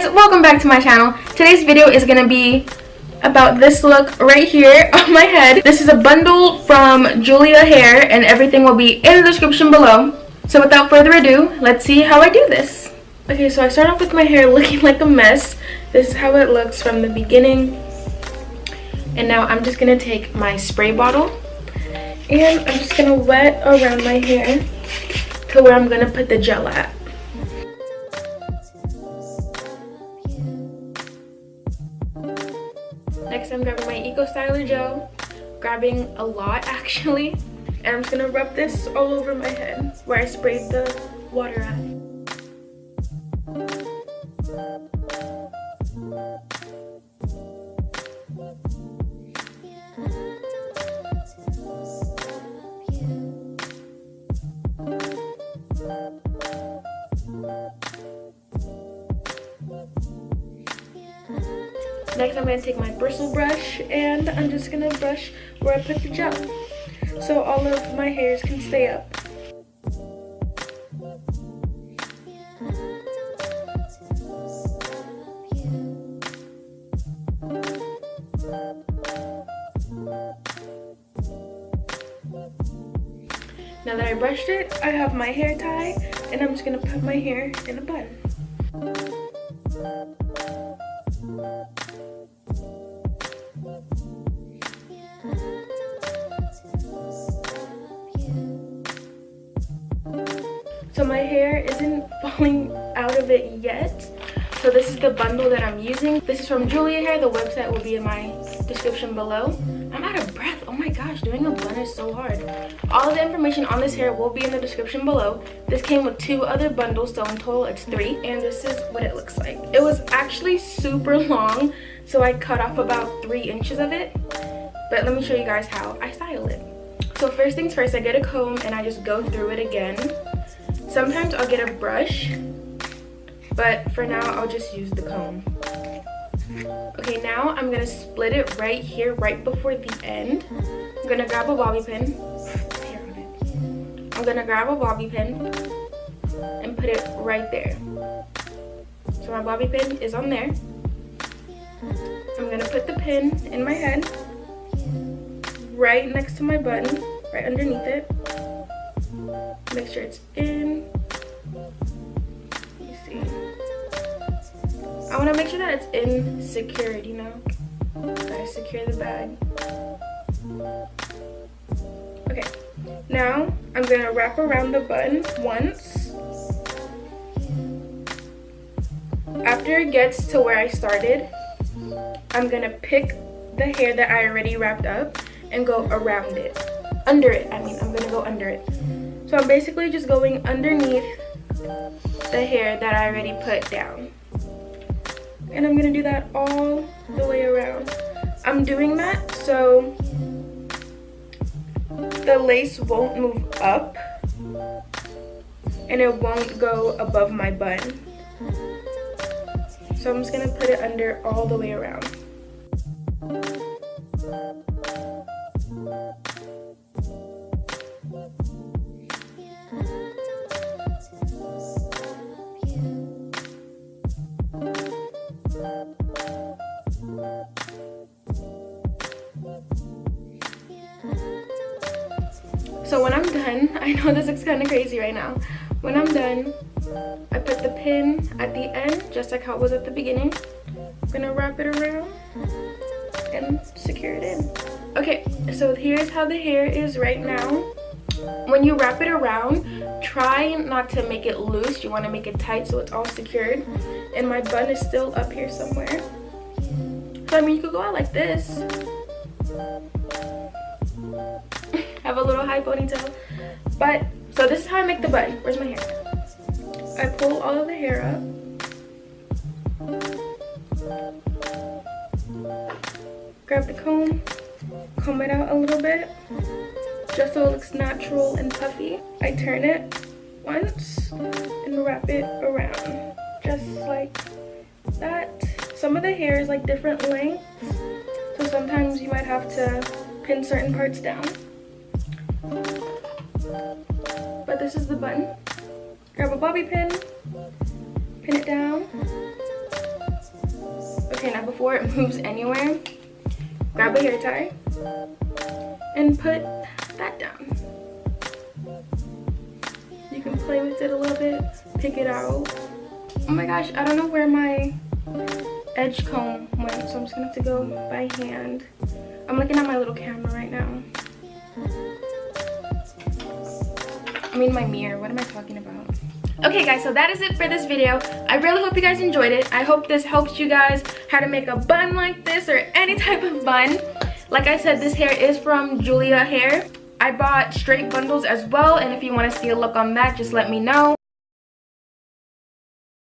guys welcome back to my channel. Today's video is gonna be about this look right here on my head. This is a bundle from julia hair and everything will be in the description below. So without further ado let's see how i do this. Okay so i start off with my hair looking like a mess. This is how it looks from the beginning. And now i'm just gonna take my spray bottle and i'm just gonna wet around my hair to where i'm gonna put the gel at Next, I'm grabbing my Eco Styler gel, grabbing a lot actually, and I'm just gonna rub this all over my head where I sprayed the water at. Next, I'm going to take my bristle brush and I'm just going to brush where I put the gel. So all of my hairs can stay up. Now that I brushed it, I have my hair tie and I'm just going to put my hair in a bun. So my hair isn't falling out of it yet. So this is the bundle that I'm using. This is from Julia Hair. The website will be in my description below. I'm out of breath. Oh my gosh, doing a blend is so hard. All of the information on this hair will be in the description below. This came with two other bundles, so in total it's three. And this is what it looks like. It was actually super long, so I cut off about three inches of it. But let me show you guys how I style it. So first things first, I get a comb and I just go through it again. Sometimes I'll get a brush, but for now I'll just use the comb. Okay, now I'm gonna split it right here, right before the end. I'm gonna grab a bobby pin. I'm gonna grab a bobby pin and put it right there. So my bobby pin is on there. I'm gonna put the pin in my head, right next to my button, right underneath it make sure it's in. Me see. I want to make sure that it's in secured you know? I secure the bag. Okay now i'm gonna wrap around the bun once. After it gets to where i started i'm gonna pick the hair that i already wrapped up and go around it. Under it i mean i'm gonna go under it so I'm basically just going underneath the hair that I already put down. And I'm gonna do that all the way around. I'm doing that so the lace won't move up and it won't go above my bun. So I'm just gonna put it under all the way around. So when I'm done, I know this looks kind of crazy right now. When I'm done, I put the pin at the end, just like how it was at the beginning. I'm gonna wrap it around and secure it in. Okay, so here's how the hair is right now. When you wrap it around, try not to make it loose. You want to make it tight so it's all secured. And my bun is still up here somewhere. So I mean, you could go out like this have a little high ponytail. But, so this is how I make the bun. Where's my hair? I pull all of the hair up. Grab the comb, comb it out a little bit, just so it looks natural and puffy. I turn it once and wrap it around, just like that. Some of the hair is like different lengths, so sometimes you might have to pin certain parts down. But this is the button. Grab a bobby pin, pin it down, hairnet before, it moves anywhere. Grab a hair tie and put that down. You can play with it a little bit, pick it out. Oh my gosh, I don't know where my edge comb went, so I'm just gonna have to go by hand. I'm looking at my little camera right now. I mean my mirror, what am I talking about? Okay guys, so that is it for this video. I really hope you guys enjoyed it. I hope this helps you guys how to make a bun like this or any type of bun. Like I said, this hair is from Julia Hair. I bought straight bundles as well, and if you want to see a look on that, just let me know.